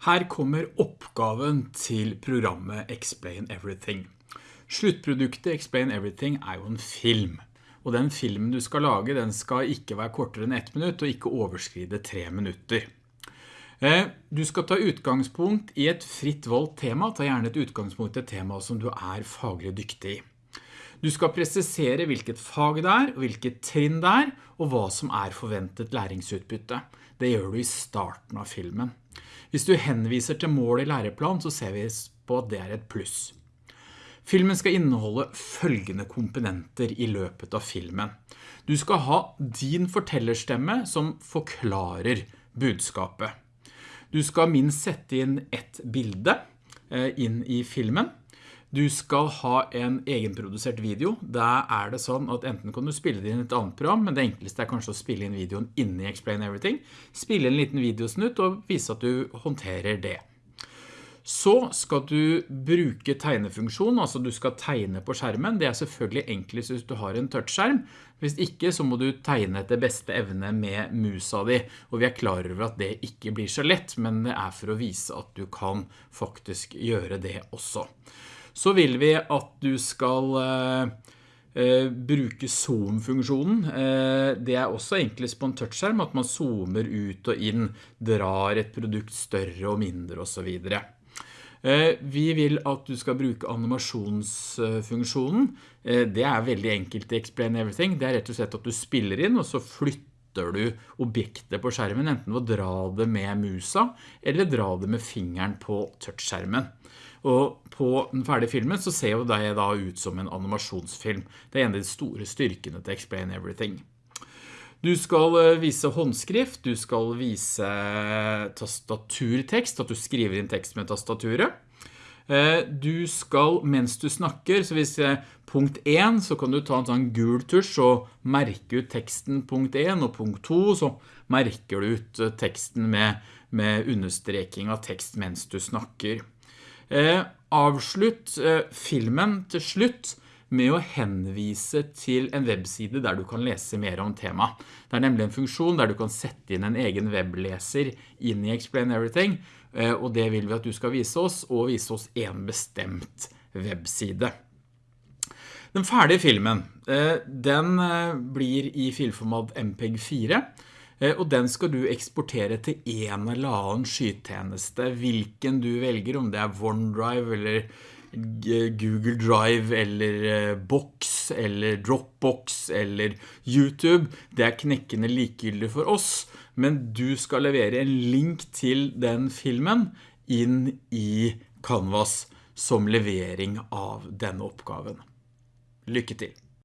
Her kommer oppgaven til programmet Explain Everything. Sluttproduktet Explain Everything er jo en film. Og den filmen du skal lage, den skal ikke være kortere enn ett minutt, og ikke overskride tre minutter. Eh, du skal ta utgangspunkt i et fritt valgt tema, ta gjerne et utgangspunkt i et tema som du er faglig dyktig i. Du skal presisere hvilket fag det er, hvilket trinn det er, og hva som er forventet læringsutbytte. Det gjør du i starten av filmen. Hvis du henviser til mål i læreplan, så ser vi på at det er et pluss. Filmen skal inneholde følgende komponenter i løpet av filmen. Du skal ha din fortellerstemme som forklarer budskapet. Du skal minst sette inn ett bilde eh, inn i filmen. Du skal ha en egenprodusert video. Da er det sånn at enten kan du spille det inn et annet program, men det enkleste er kanskje å spille inn videoen inne i Explain Everything. Spille en liten videosnutt og vise at du håndterer det. Så skal du bruke tegnefunksjon, altså du skal tegne på skjermen. Det er selvfølgelig enklest hvis du har en touchskjerm. Hvis ikke så må du tegne etter beste evne med musa di. Og vi er klar over at det ikke blir så lett, men det er for å vise at du kan faktisk gjøre det også så vil vi at du skal eh, eh, bruke zoom-funksjonen. Eh, det er også enklest på en touchskjerm at man zoomer ut og inn, drar et produkt større og mindre og så videre. Vi vil at du skal bruke animasjonsfunksjonen. Det er veldig enkelt i Explain Everything. Det er rett og slett at du spiller inn, og så flytter du objektet på skjermen, enten ved å dra det med musa, eller dra det med fingeren på touchskjermen. Og på den ferdige filmen så ser jo det da ut som en animasjonsfilm. Det er en av de store styrkene til Explain Everything. Du skal eh, vise håndskrift, du skal vise tastaturtekst, at du skriver inn tekst med tastaturet. Eh, du skal, mens du snakker, så hvis punkt 1, så kan du ta en sånn gul tusj og merke ut teksten punkt 1, og punkt 2, så merker du ut eh, teksten med, med understreking av tekst mens du snakker. Eh, avslutt eh, filmen til slutt med å henvise til en webside der du kan lese mer om tema. Det er nemlig en funksjon der du kan sette inn en egen webleser inn i Explain Everything, eh, og det vil vi at du skal vise oss, og vise oss en bestemt webside. Den ferdige filmen, den blir i filformat MPEG 4, Eh, og den skal du eksportere til en eller annen skytjeneste, hvilken du velger, om det er OneDrive eller Google Drive eller eh, Box eller Dropbox eller YouTube. Det er knekkende likegyldig for oss, men du skal levere en link til den filmen inn i Canvas som levering av denne oppgaven. Lykke til!